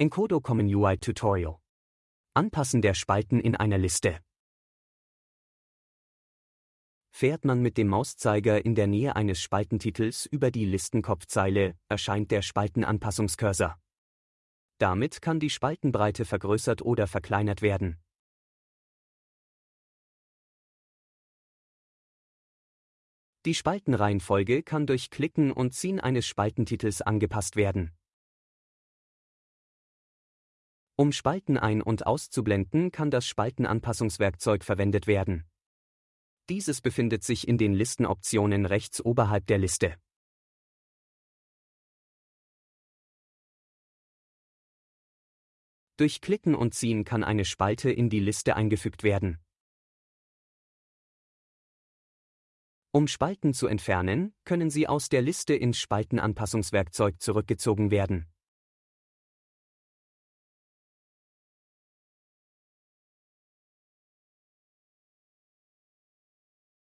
Encodo Common UI Tutorial. Anpassen der Spalten in einer Liste. Fährt man mit dem Mauszeiger in der Nähe eines Spaltentitels über die Listenkopfzeile, erscheint der Spaltenanpassungscursor. Damit kann die Spaltenbreite vergrößert oder verkleinert werden. Die Spaltenreihenfolge kann durch Klicken und Ziehen eines Spaltentitels angepasst werden. Um Spalten ein- und auszublenden, kann das Spaltenanpassungswerkzeug verwendet werden. Dieses befindet sich in den Listenoptionen rechts oberhalb der Liste. Durch Klicken und Ziehen kann eine Spalte in die Liste eingefügt werden. Um Spalten zu entfernen, können sie aus der Liste ins Spaltenanpassungswerkzeug zurückgezogen werden